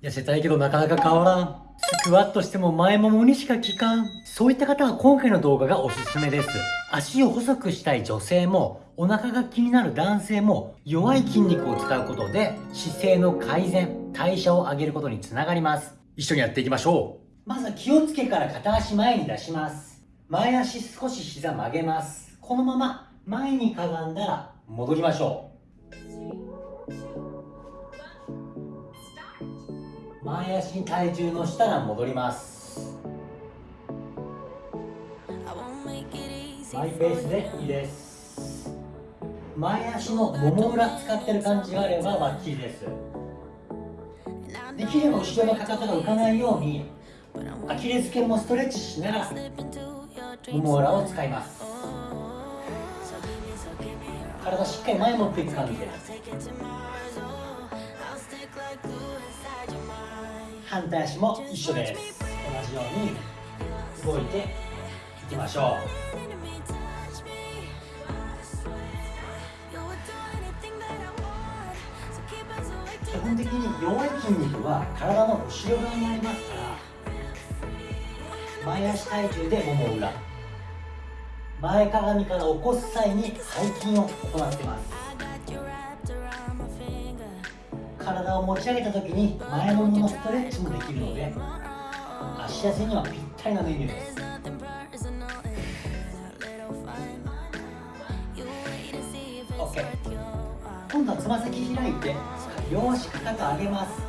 痩せたいけどなかなか変わらん。スクワットしても前ももにしか効かん。そういった方は今回の動画がおすすめです。足を細くしたい女性も、お腹が気になる男性も、弱い筋肉を使うことで、姿勢の改善、代謝を上げることにつながります。一緒にやっていきましょう。まずは気をつけから片足前に出します。前足少し膝曲げます。このまま前にかがんだら戻りましょう。前足に体重乗したら戻ります。マイペースでいいです。前足のもも裏使ってる感じがあればバッチリです。できれば後ろのかかとが浮かないようにアキレス腱もストレッチしながらもも裏を使います。体しっかり前持っていく感じで。反対足も一緒です。同じように動いていきましょう。基本的に弱い筋肉は体の後ろ側にありますから前足体重でもも裏前かがみから起こす際に背筋を行ってます。体を持ち上げた時に前もものストレッチもできるので足痩せにはぴったりなメニューです。OK 今度はつま先開いて両足かかと上げます。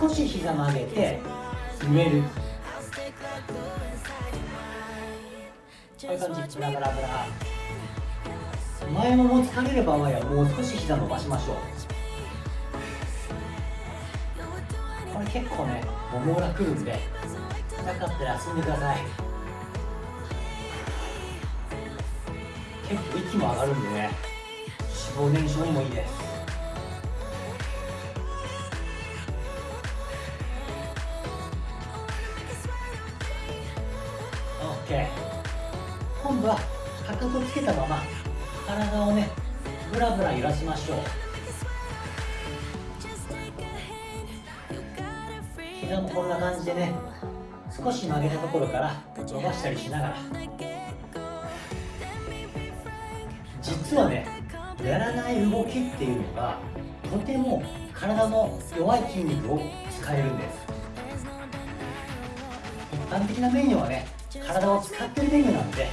少し膝曲げて上る。こういう感じ。ブラブラブラ。前もも疲れる場合はもう少し膝伸ばしましょう。結構ねもも裏くるんで痛かったら休んでください。結構息も上がるんでね脂肪燃焼にもいいです。オッケー。今度はかかとつけたまま体をねブラブラ揺らしましょう。膝もこんな感じでね少し曲げたところから伸ばしたりしながら。実はねやらない動きっていうのがとても体の弱い筋肉を使えるんです。一般的なメニューはね体を使ってるメニューなんで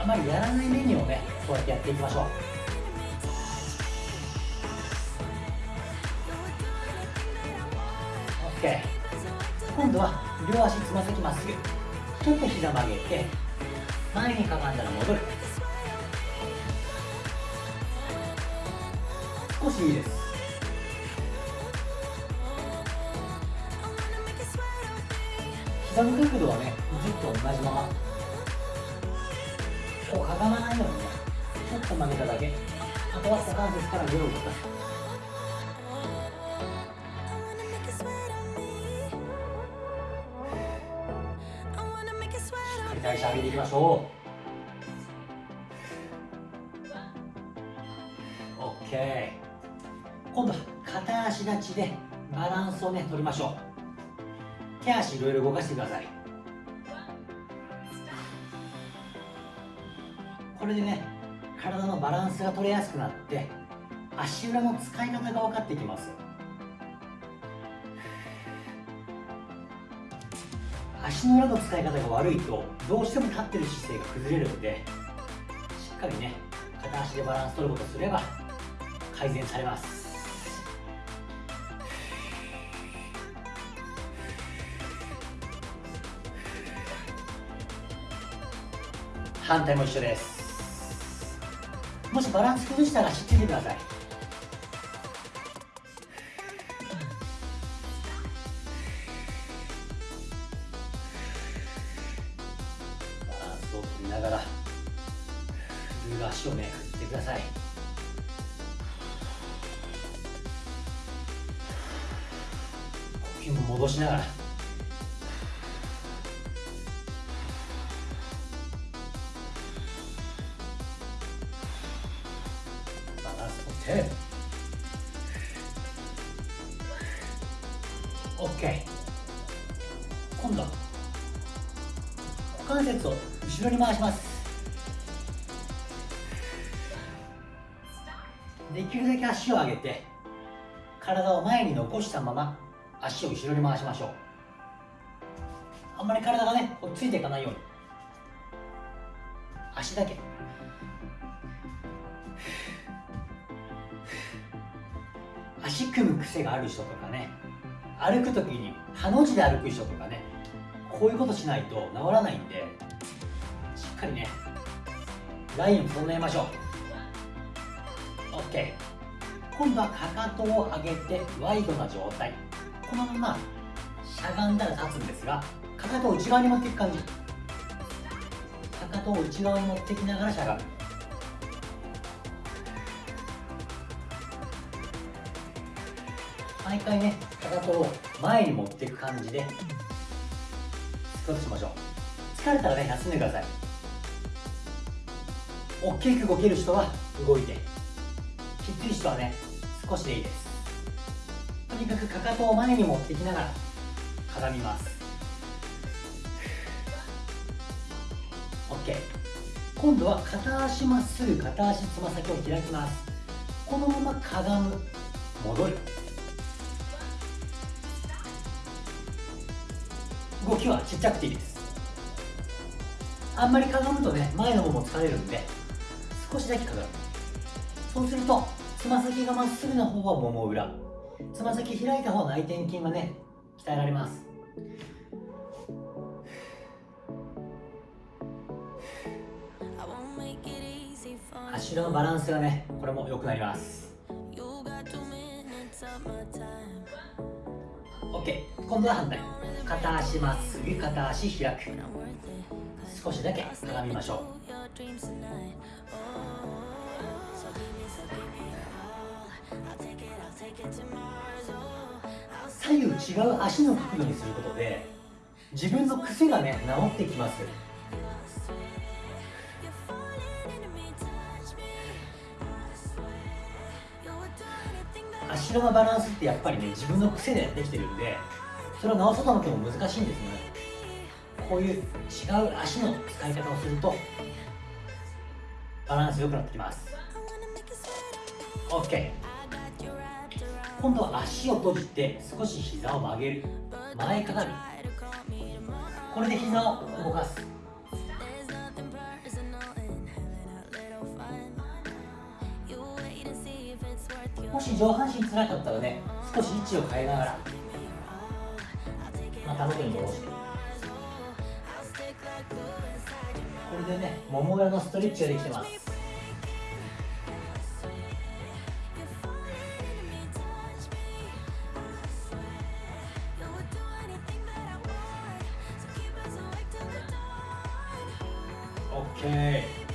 あまりやらないメニューをねこうやってやっていきましょう。OK 今度は両足つま先まっすぐちょっと膝曲げて前にかがんだら戻る。少しいいです。膝の角度はねずっと同じまま。こうかがまないようにねちょっと曲げただけ。あとは股関節から上を動かす。り代謝上げていきましょう。OK 今度は片足立ちでバランスをね取りましょう。手足いろいろ動かしてください。これでね体のバランスが取れやすくなって足裏の使い方が分かってきます。足の裏の使い方が悪いとどうしても立ってる姿勢が崩れるのでしっかりね片足でバランス取ることすれば改善されます。反対も一緒です。もしバランス崩したら知っててください。ルー足をね振ってください。呼吸も戻しながら。て。OK 今度は股関節を後ろに回します。できるだけ足を上げて体を前に残したまま足を後ろに回しましょう。あんまり体がねこうついていかないように。足だけ。足組む癖がある人とかね歩く時にハの字で歩く人とかねこういうことしないと治らないんでしっかりねラインを整えましょう。OK 今度はかかとを上げてワイドな状態。このまましゃがんだら立つんですがかかとを内側に持っていく感じ。かかとを内側に持ってきながらしゃがむ。毎回ねかかとを前に持っていく感じでスクワットしましょう。疲れたらね休んでください。大きく動ける人は動いて。きつい人はね。少しでいいです。とにかくかかとを前に持ってきながらかがみます。OK 今度は片足まっすぐ片足つま先を開きます。このままかがむ。戻る。動きはちっちゃくていいです。あんまりかがむとね前の方も疲れるんで少しだけかがむ。そうするとつま先がまっすぐな方はもも裏。つま先開いた方は内転筋がね鍛えられます。足のバランスがねこれも良くなります。OK 今度は反対。片足まっすぐ片足開く。少しだけかがみましょう。左右違う足の角度にすることで自分の癖がね治ってきます。足のバランスってやっぱりね自分の癖でできてるんでそれを直そうと思っても難しいんですね。こういう違う足の使い方をするとバランス良くなってきます。OK 今度は足を閉じて少し膝を曲げる。前かがみ。これで膝を動かす。もし上半身つらかったらね少し位置を変えながらまた元に戻して。これでねもも裏のストレッチができてます。オッケー